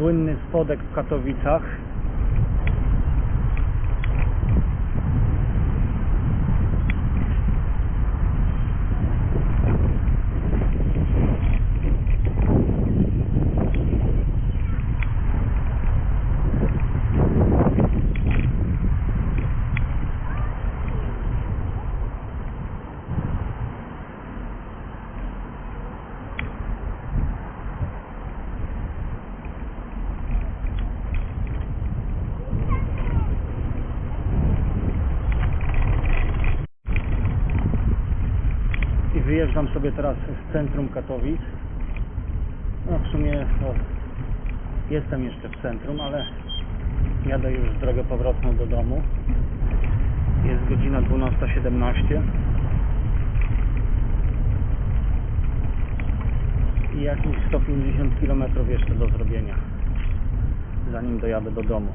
Słynny spodek w Katowicach. I wyjeżdżam sobie teraz z centrum Katowic. No w sumie jestem jeszcze w centrum, ale jadę już drogę powrotną do domu. Jest godzina 12.17 i jakieś 150 km jeszcze do zrobienia, zanim dojadę do domu.